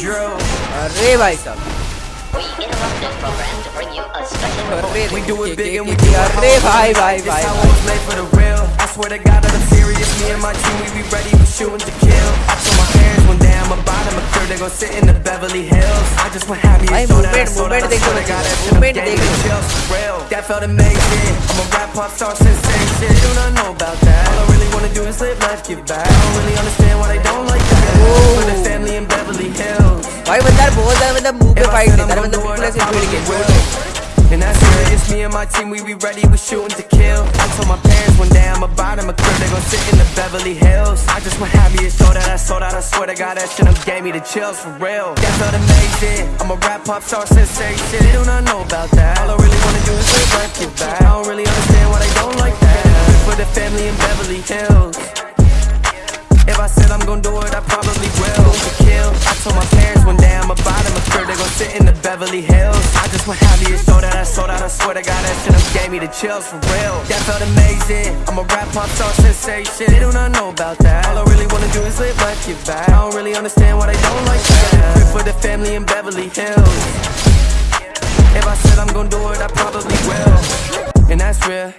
Drill. अरे भाई साहब We interrupt this program to bring you a special report. अरे We do it के- big के- and we के- do it अरे hard. भाई भाई This भाई how भाई it's made for the real. I swear to God that I'm serious. Me and my team, we be ready, we shooting to kill. I told my parents one day I'm about them a third, they gon' sit in the Beverly Hills. I just went happy भाई and so that I movement- saw that I movement देखो swear to बच्चे, God that shit movement gave me देखो। chills for real. That felt amazing. I'm a rap pop star sensation. They do not know you and slip life get by. I don't really understand why they don't like that. But the family in Beverly Hills. Why would that boy that with the move if I did that? With the people that's really and that's it, it's me and my team, we be ready, we shooting to kill. I told my parents one day I'm a bottom a crib, they gon' sit in the Beverly Hills. I just went happiest, so that I sold out, I swear to God That shit up gave me the chills, for real. That felt amazing, I'm a rap pop star sensation. They do not know about that. Family in Beverly Hills. If I said I'm gon' do it, I probably will. To kill. I told my parents one day I'm about them a crib, they gon' sit in the Beverly Hills. I just went happy saw that I sold out. I swear to God, that shit done gave me the chills for real. That felt amazing. I'm a rap pop star sensation. They do not know about that. All I really wanna do is live life, get back. I don't really understand why they don't like that. Crib for the family in Beverly Hills. If I said I'm gon' do it, I probably will. And that's real.